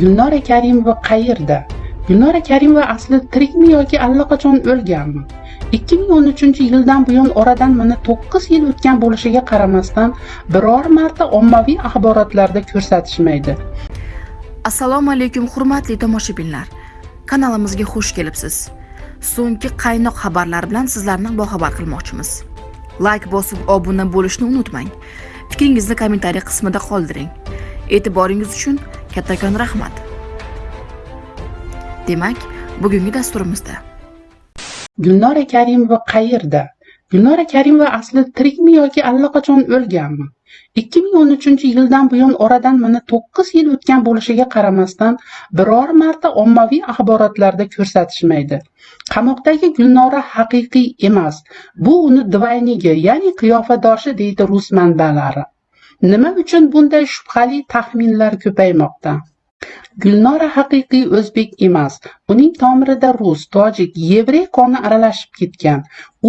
gulnora karimova qayerda? Gulnora karimova asli tirikmi yoki allaqachon o'lganmi? 2013 yildan buyon oradan mana 9 yil o'tgan bo'lishiga qaramasdan biror marta ommaviy axborotlarda ko'rsatishmaydi. Assalomu alaykum hurmatli tomoshabinlar. Kanalimizga xush kelibsiz. So'nggi qaynoq xabarlar bilan sizlarni boxabar qilmoqchimiz. Layk bosib obuna bo'lishni unutmang. Fikringizni kommentariy qismida qoldiring. E'tiboringiz uchun kattakon rahmat. Demak bugungi dasturimizda. Gulnora karimova qayerda? Gulnora karimova asli tirikmi yoki allaqachon o'lganmi? 2013 yildan buyon oradan mana 9 yil o'tgan bo'lishiga qaramasdan biror marta ommaviy axborotlarda ko'rsatishmaydi. Qamoqdagi gulnora haqiqiy emas bu uni dvaynigi ya'ni qiyofadoshi deydi rus manbalari. Nima uchun bunday shubhali taxminlar ko'paymoqda? Gulnora haqiqiy o'zbek emas. Uning tomirida rus tojik yevrey qoni aralashib ketgan.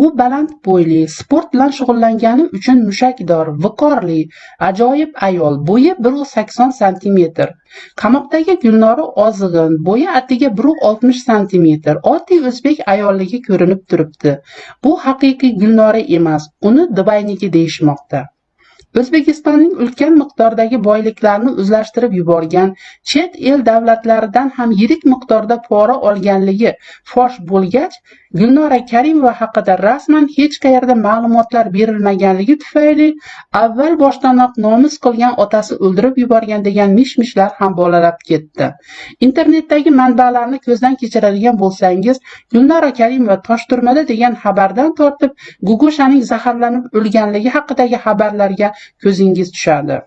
U baland bo'yli sport bilan shug'ullangani uchun mushakdor viqorli ajoyib ayol bo'yi bir sakson santimetr. Qamoqdagi gulnora ozg'in bo'yi atiga bir oltmish santimetr. Oddiy o'zbek ayolligi ko'rinib turibdi. Bu haqiqiy gulnora emas uni dubayniki deyishmoqda. O'zbekistonning ulkan miqdordagi boyliklarni o'zlashtirib yuborgan chet el davlatlaridan ham yirik miqdorda pora olganligi fosh bo'lgach gulnora karimova haqida rasman hech qayerda ma'lumotlar berilmaganligi tufayli avval boshdanoq nomus qilgan otasi o'ldirib yuborgan degan mish mishlar ham bolalab ketdi. Internetdagi manbalarni ko'zdan kechiradigan bo'lsangiz gulnora karimova toshturmada degan xabardan tortib gugushaning zaharlanib o'lganligi haqidagi xabarlarga ko'zingiz tushadi.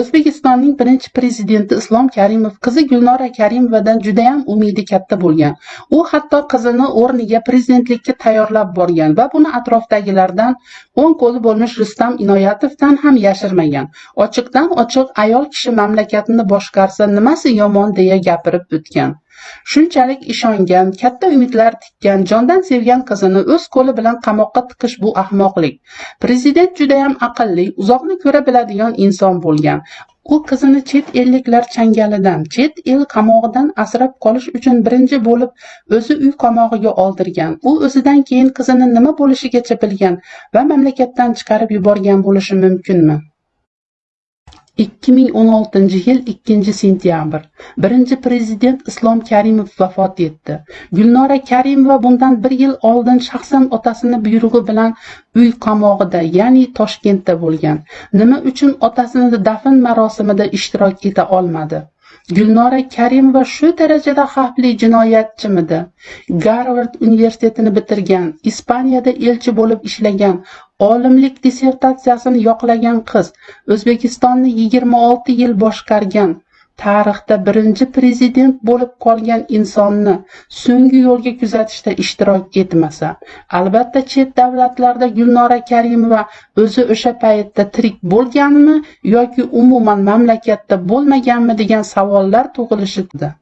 O'zbekistonning birinchi prezidenti islom karimov qizi gulnora karimovadan judayam umidi katta bo'lgan. U hatto qizini o'rniga prezidentlikka tayyorlab borgan va buni atrofdagilardan o'ng qo'li bo'lmish rustam inoyatovdan ham yashirmagan. Ochiqdan ochiq ayol kishi mamlakatni boshqarsa nimasi yomon deya gapirib o'tgan. Shunchalik ishongan katta umidlar tikkan jondan sevgan qizini o'z qo'li bilan qamoqqa tiqish bu ahmoqlik. Prezident judayam aqlli uzoqni ko'ra biladigan inson bo'lgan. U qizini chet elliklar changalidan chet el qamog'idan asrab qolish uchun birinchi bo'lib o'zi uy qamog'iga oldirgan. U o'zidan keyin qizini nima bo'lishigacha bilgan va mamlakatdan chiqarib yuborgan bo'lishi mumkinmi? 2016 yil 2 sentyabr. Birinchi prezident islom karimov vafot etdi. Gulnora karimova bundan bir yil oldin shaxsan otasini buyrug'i bilan uy qamog'ida ya'ni toshkentda bo'lgan. Nima uchun otasini dafn marosimida ishtirok eta olmadi? Gulnora karimova shu darajada xavfli jinoyatchimidi? Garvard universitetini bitirgan ispaniyada elchi bo'lib ishlagan olimlik dissertatsiyasini yoqlagan qiz o'zbekistonni yigirma olti yil boshqargan tarixda birinchi prezident bo'lib qolgan insonni so'nggi yo'lga kuzatishda ishtirok etmasa albatta chet davlatlarda gulnora karimova o'zi o'sha paytda tirik bo'lganmi yoki umuman mamlakatda bo'lmaganmi degan savollar tug'ilishida.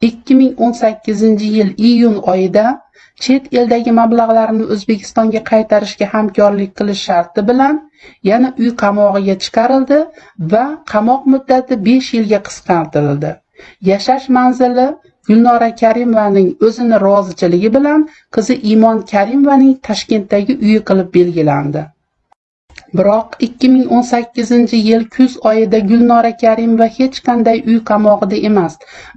2018 yil iyun oyida chet eldagi mablag'larni o'zbekistonga qaytarishga hamkorlik qilish sharti bilan yana uy qamog'iga chiqarildi va qamoq muddati 5 yilga qisqartirildi. Yashash manzili gulnora karimovaning o'zini rozichiligi bilan qizi iymon karimovaning toshkentdagi uyi qilib belgilandi. Biroq 2018 yil kuz oyida gulnora karimova hech qanday uy qamog'ida emas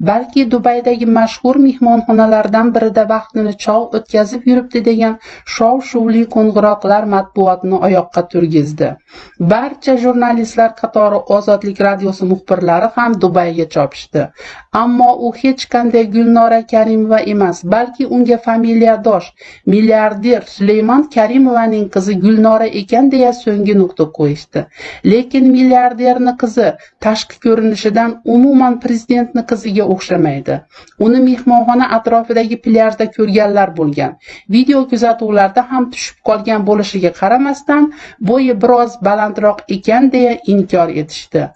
balki dubaydagi mashhur mehmonxonalardan birida vaqtini chog' o'tkazib yuribdi degan shov shuvli qo'ng'iroqlar matbuotni oyoqqa turgizdi. Barcha jurnalistlar qatori ozodlik radiosi muxbirlari ham dubayga chopishdi. Ammo u hech qanday gulnora karimova emas balki unga familiyadosh milliarder suleymon karimovaning qizi gulnora ekan deya so'ng yangi nuqta qo'yishdi. Lekin milliarderni qizi tashqi ko'rinishidan umuman prezidentni qiziga o'xshamaydi. Uni mehmonxona atrofidagi plyajda ko'rganlar bo'lgan. Video kuzatuvlarda ham tushib qolgan bo'lishiga qaramasdan bo'yi biroz balandroq ekan deya inkor etishdi.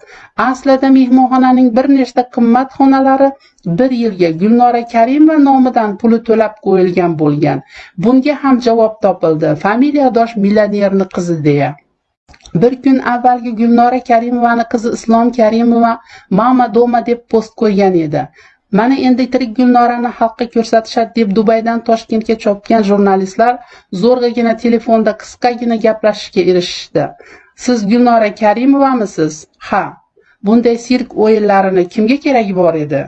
Aslida mehmonxonaning bir nechta qimmat xonalari bir yilga gulnora karimova nomidan puli to'lab qo'yilgan bo'lgan. Bunga ham javob topildi. Familiyadosh millionerni qizi deya. Bir kun avvalgi gulnora karimovani qizi islom karimova mama doma deb post qo'ygan edi. Mana endi tirik gulnorani xalqqa ko'rsatishadi deb dubaydan toshkentga chopgan jurnalistlar zo'rg'agina telefonda qisqagina gaplashishga erishishdi. Siz gulnora karimovamisiz? Ha bunday sirk o'yinlarini kimga keragi bor edi?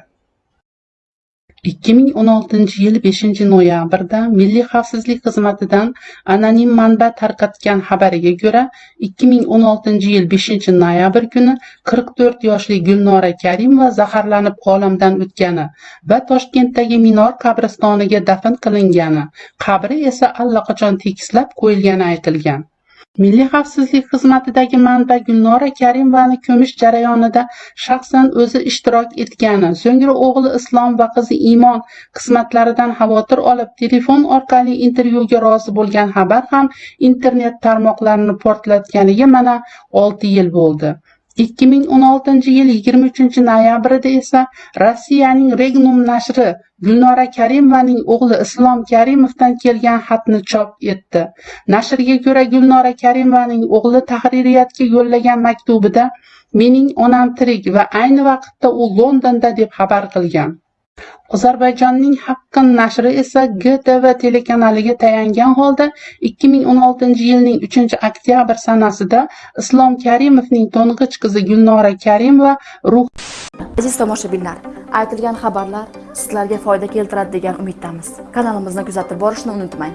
2016 yil 5 noyabrda Milliy xavfsizlik xizmatidan anonim manba tarqatgan xabariga ko'ra 2016 yil 5 noyabr kuni 44 yoshli Gulnora Karimova zaharlanib olamdan o'tgani va Toshkentdagi Minor qabristoniga dafn qilingani, qabri esa allaqachon tekislab qo'yilgani aytilgan. Milliy xavfsizlik xizmatidagi manba Gulnora Karimovani ko'mish jarayonida shaxsan o'zi ishtirok etgani, so'ngra o'g'li Islom va qizi Iymon qismatlaridan xavotir olib telefon orqali intervyuga rozi bo'lgan xabar ham internet tarmoqlarini portlatganiga mana 6 yil bo'ldi. 2016 yil 23 noyabrida esa Rossiyaning Regnum nashri Gulnora Karimovaning o'g'li Islom Karimovdan kelgan xatni chop etdi. Nashrga ko'ra Gulnora Karimovaning o'g'li tahririyatga yo'llagan maktubida mening onam tirik va ayni vaqtda u Londonda deb xabar qilgan. Ozarbayjonning Haqqin nashri esa GTV telekanaliga tayangan holda 2016 yilning 3-oktyabr sanasida Islom Karimovning to'ng'ich qizi Gulnora Karimova ruh Aziz tomoshabinlar, aytilgan xabarlar sizlarga foyda keltiradi degan umiddamiz. Kanalimizni kuzatib borishni unutmang.